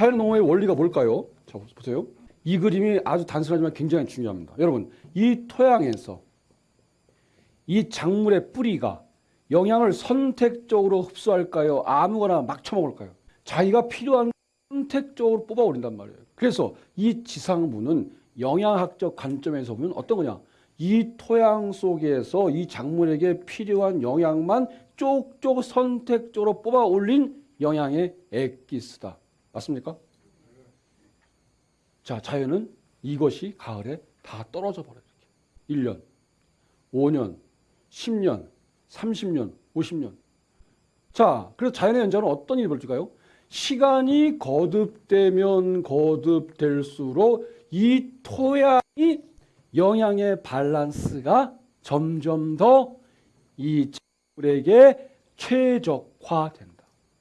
자연농업의 원리가 뭘까요? 자, 보세요. 이 그림이 아주 단순하지만 굉장히 중요합니다. 여러분, 이 토양에서 이 작물의 뿌리가 영양을 선택적으로 흡수할까요? 아무거나 막 처먹을까요? 자기가 필요한 선택적으로 뽑아올린단 말이에요. 그래서 이 지상부는 영양학적 관점에서 보면 어떤 거냐? 이 토양 속에서 이 작물에게 필요한 영양만 쪽쪽 선택적으로 뽑아올린 영양의 엑기스다. 맞습니까? 자, 자연은 이것이 가을에 다 떨어져 버려요. 1년, 5년, 10년, 30년, 50년. 자, 그래서 자연의 연장은 어떤 일이 벌어질까요? 시간이 거듭되면 거듭될수록 이 토양이 영양의 밸런스가 점점 더 이 작물에게 최적화된다.